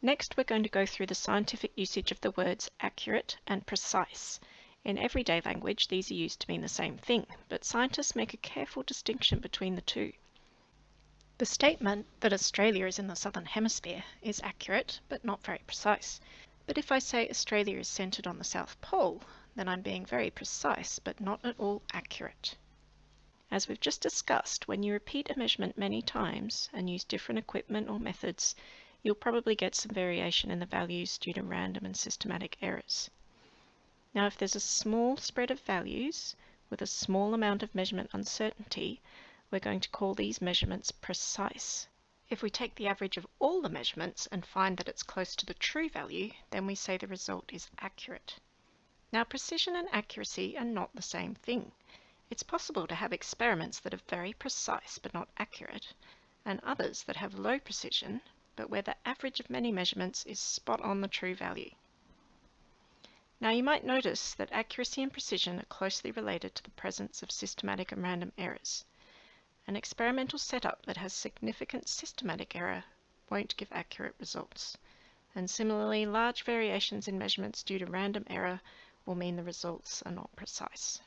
Next, we're going to go through the scientific usage of the words accurate and precise. In everyday language, these are used to mean the same thing, but scientists make a careful distinction between the two. The statement that Australia is in the southern hemisphere is accurate, but not very precise. But if I say Australia is centered on the South Pole, then I'm being very precise, but not at all accurate. As we've just discussed, when you repeat a measurement many times and use different equipment or methods, you'll probably get some variation in the values due to random and systematic errors. Now if there's a small spread of values with a small amount of measurement uncertainty, we're going to call these measurements precise. If we take the average of all the measurements and find that it's close to the true value, then we say the result is accurate. Now precision and accuracy are not the same thing. It's possible to have experiments that are very precise but not accurate, and others that have low precision but where the average of many measurements is spot on the true value. Now you might notice that accuracy and precision are closely related to the presence of systematic and random errors. An experimental setup that has significant systematic error won't give accurate results. And similarly, large variations in measurements due to random error will mean the results are not precise.